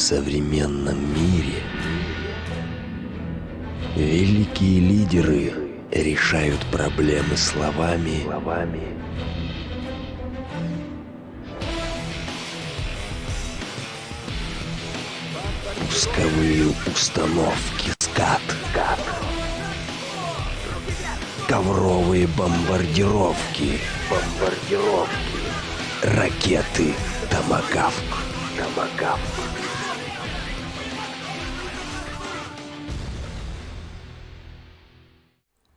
современном мире великие лидеры решают проблемы словами, словами. Пусковые установки скат, скат. ковровые бомбардировки, бомбардировки, ракеты Томагавк, Томагавк.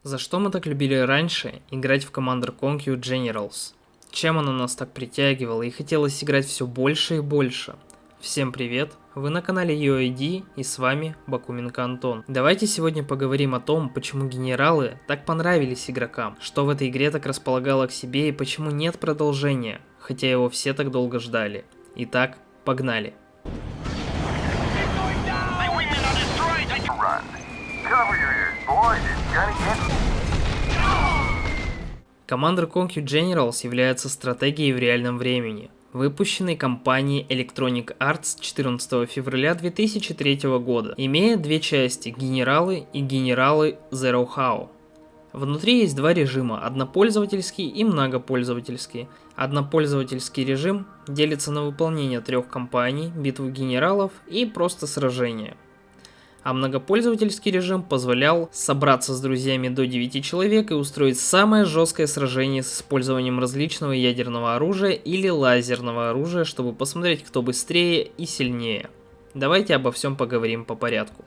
За что мы так любили раньше играть в Commander Conquer Generals? Чем она нас так притягивала и хотелось играть все больше и больше? Всем привет, вы на канале UID и с вами Бакуменко Антон. Давайте сегодня поговорим о том, почему генералы так понравились игрокам, что в этой игре так располагало к себе и почему нет продолжения, хотя его все так долго ждали. Итак, погнали. Cover Commander Conquer Generals является стратегией в реальном времени, выпущенной компанией Electronic Arts 14 февраля 2003 года, имея две части – генералы и генералы Zero How. Внутри есть два режима – однопользовательский и многопользовательский. Однопользовательский режим делится на выполнение трех кампаний, битву генералов и просто сражения – а многопользовательский режим позволял собраться с друзьями до 9 человек и устроить самое жесткое сражение с использованием различного ядерного оружия или лазерного оружия, чтобы посмотреть, кто быстрее и сильнее. Давайте обо всем поговорим по порядку.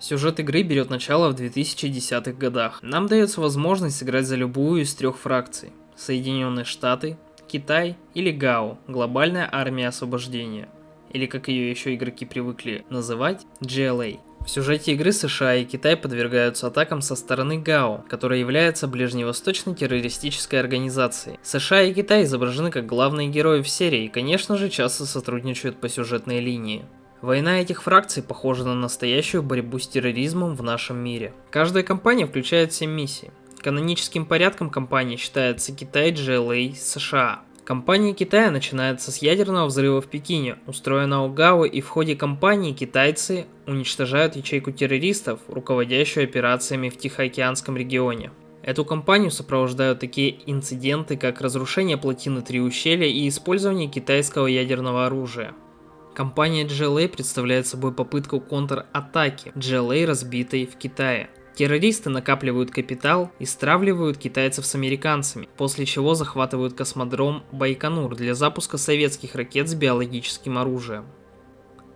Сюжет игры берет начало в 2010-х годах. Нам дается возможность сыграть за любую из трех фракций. Соединенные Штаты, Китай или ГАО, Глобальная Армия Освобождения или как ее еще игроки привыкли называть, GLA. В сюжете игры США и Китай подвергаются атакам со стороны ГАО, которая является ближневосточной террористической организацией. США и Китай изображены как главные герои в серии и, конечно же, часто сотрудничают по сюжетной линии. Война этих фракций похожа на настоящую борьбу с терроризмом в нашем мире. Каждая кампания включает 7 миссий. Каноническим порядком кампании считается Китай, GLA, США. Компания Китая начинается с ядерного взрыва в Пекине, устроенного ГАО, и в ходе кампании китайцы уничтожают ячейку террористов, руководящую операциями в Тихоокеанском регионе. Эту кампанию сопровождают такие инциденты, как разрушение плотины Три ущелья и использование китайского ядерного оружия. Компания GLA представляет собой попытку контратаки GLA, разбитой в Китае – Террористы накапливают капитал и стравливают китайцев с американцами, после чего захватывают космодром Байконур для запуска советских ракет с биологическим оружием.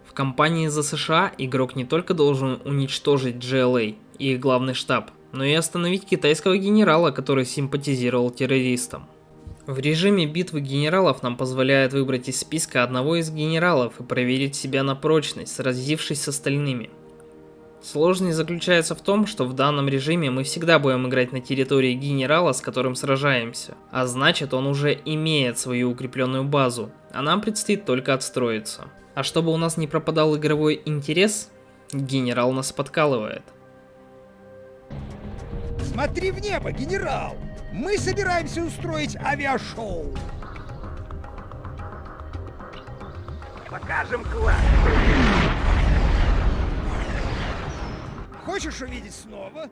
В кампании за США игрок не только должен уничтожить GLA и их главный штаб, но и остановить китайского генерала, который симпатизировал террористам. В режиме битвы генералов нам позволяет выбрать из списка одного из генералов и проверить себя на прочность, сразившись с остальными. Сложность заключается в том, что в данном режиме мы всегда будем играть на территории генерала, с которым сражаемся. А значит, он уже имеет свою укрепленную базу, а нам предстоит только отстроиться. А чтобы у нас не пропадал игровой интерес, генерал нас подкалывает. Смотри в небо, генерал! Мы собираемся устроить авиашоу! Покажем класс! Хочешь увидеть снова?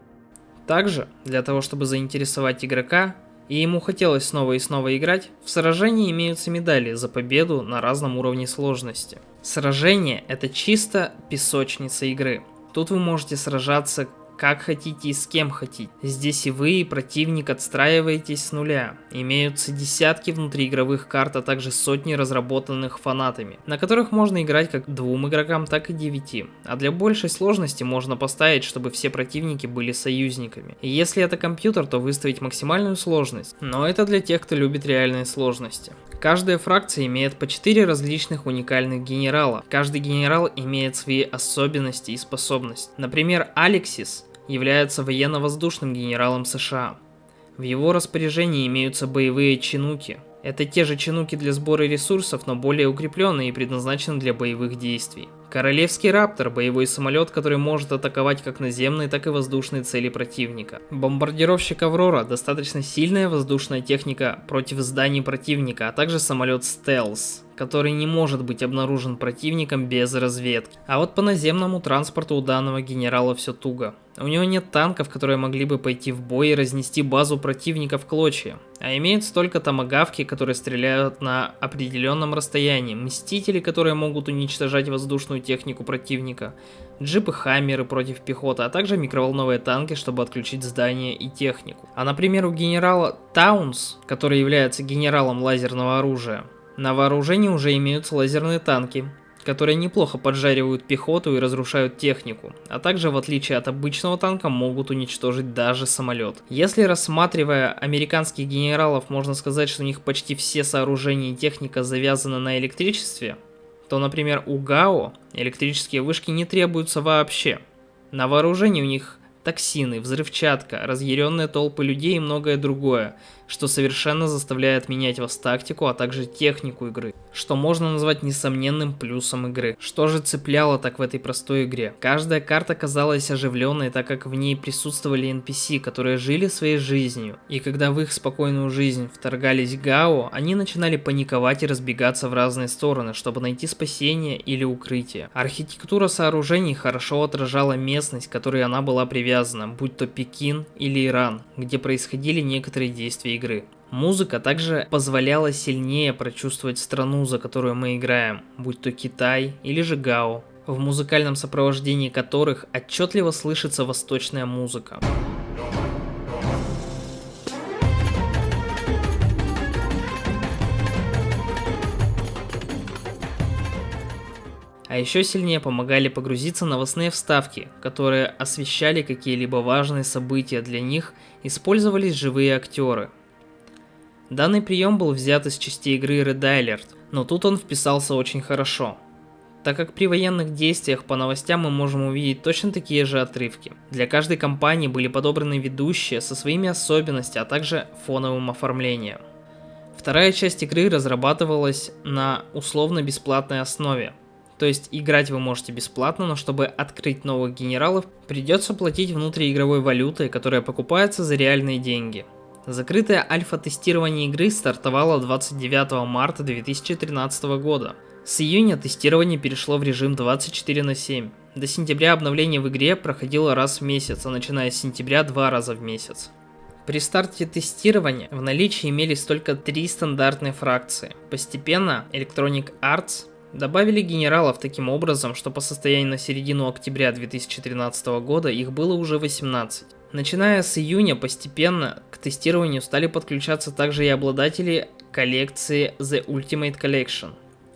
Также, для того чтобы заинтересовать игрока, и ему хотелось снова и снова играть, в сражении имеются медали за победу на разном уровне сложности. Сражение это чисто песочница игры. Тут вы можете сражаться как хотите и с кем хотите. Здесь и вы, и противник отстраиваетесь с нуля. Имеются десятки внутриигровых карт, а также сотни разработанных фанатами, на которых можно играть как двум игрокам, так и девяти. А для большей сложности можно поставить, чтобы все противники были союзниками. И если это компьютер, то выставить максимальную сложность. Но это для тех, кто любит реальные сложности. Каждая фракция имеет по 4 различных уникальных генерала. Каждый генерал имеет свои особенности и способности. Например, Алексис является военно-воздушным генералом США. В его распоряжении имеются боевые чинуки. Это те же чинуки для сбора ресурсов, но более укрепленные и предназначены для боевых действий. Королевский Раптор – боевой самолет, который может атаковать как наземные, так и воздушные цели противника. Бомбардировщик Аврора – достаточно сильная воздушная техника против зданий противника, а также самолет Стелс, который не может быть обнаружен противником без разведки. А вот по наземному транспорту у данного генерала все туго. У него нет танков, которые могли бы пойти в бой и разнести базу противника в клочья. А имеются только томагавки, которые стреляют на определенном расстоянии, мстители, которые могут уничтожать воздушную технику противника, джипы-хаммеры против пехоты, а также микроволновые танки, чтобы отключить здания и технику. А например у генерала Таунс, который является генералом лазерного оружия, на вооружении уже имеются лазерные танки, которые неплохо поджаривают пехоту и разрушают технику, а также в отличие от обычного танка могут уничтожить даже самолет. Если рассматривая американских генералов, можно сказать, что у них почти все сооружения и техника завязаны на электричестве, то, например, у ГАО электрические вышки не требуются вообще. На вооружении у них токсины, взрывчатка, разъяренные толпы людей и многое другое, что совершенно заставляет менять вас тактику, а также технику игры, что можно назвать несомненным плюсом игры. Что же цепляло так в этой простой игре? Каждая карта казалась оживленной, так как в ней присутствовали NPC, которые жили своей жизнью, и когда в их спокойную жизнь вторгались Гао, они начинали паниковать и разбегаться в разные стороны, чтобы найти спасение или укрытие. Архитектура сооружений хорошо отражала местность, которой она была привязана будь то Пекин или Иран, где происходили некоторые действия игры. Музыка также позволяла сильнее прочувствовать страну, за которую мы играем, будь то Китай или же Гао, в музыкальном сопровождении которых отчетливо слышится восточная музыка. А еще сильнее помогали погрузиться новостные вставки, которые освещали какие-либо важные события для них, использовались живые актеры. Данный прием был взят из частей игры Red Alert, но тут он вписался очень хорошо, так как при военных действиях по новостям мы можем увидеть точно такие же отрывки. Для каждой компании были подобраны ведущие со своими особенностями, а также фоновым оформлением. Вторая часть игры разрабатывалась на условно-бесплатной основе, то есть играть вы можете бесплатно, но чтобы открыть новых генералов, придется платить внутриигровой валютой, которая покупается за реальные деньги. Закрытое альфа-тестирование игры стартовало 29 марта 2013 года. С июня тестирование перешло в режим 24 на 7. До сентября обновление в игре проходило раз в месяц, а начиная с сентября два раза в месяц. При старте тестирования в наличии имелись только три стандартные фракции. Постепенно Electronic Arts Добавили генералов таким образом, что по состоянию на середину октября 2013 года их было уже 18. Начиная с июня постепенно к тестированию стали подключаться также и обладатели коллекции The Ultimate Collection.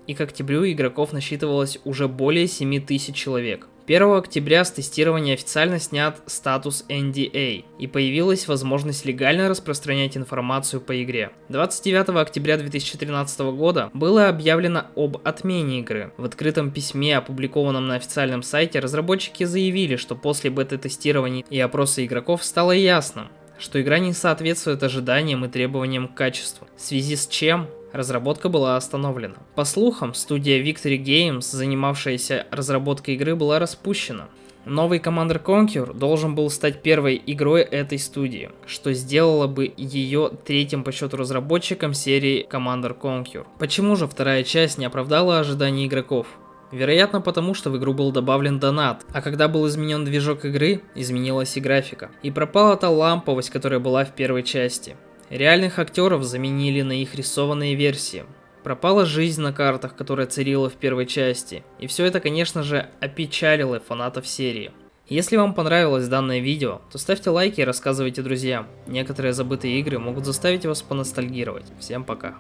И к октябрю игроков насчитывалось уже более 7000 человек. 1 октября с тестирования официально снят статус NDA и появилась возможность легально распространять информацию по игре. 29 октября 2013 года было объявлено об отмене игры. В открытом письме, опубликованном на официальном сайте, разработчики заявили, что после бета-тестирования и опроса игроков стало ясно, что игра не соответствует ожиданиям и требованиям к качеству, в связи с чем разработка была остановлена. По слухам, студия Victory Games, занимавшаяся разработкой игры, была распущена. Новый Commander Conquer должен был стать первой игрой этой студии, что сделало бы ее третьим по счету разработчиком серии Commander Conquer. Почему же вторая часть не оправдала ожиданий игроков? Вероятно потому, что в игру был добавлен донат, а когда был изменен движок игры, изменилась и графика. И пропала та ламповость, которая была в первой части. Реальных актеров заменили на их рисованные версии. Пропала жизнь на картах, которая царила в первой части. И все это, конечно же, опечалило фанатов серии. Если вам понравилось данное видео, то ставьте лайки и рассказывайте друзьям. Некоторые забытые игры могут заставить вас поностальгировать. Всем пока.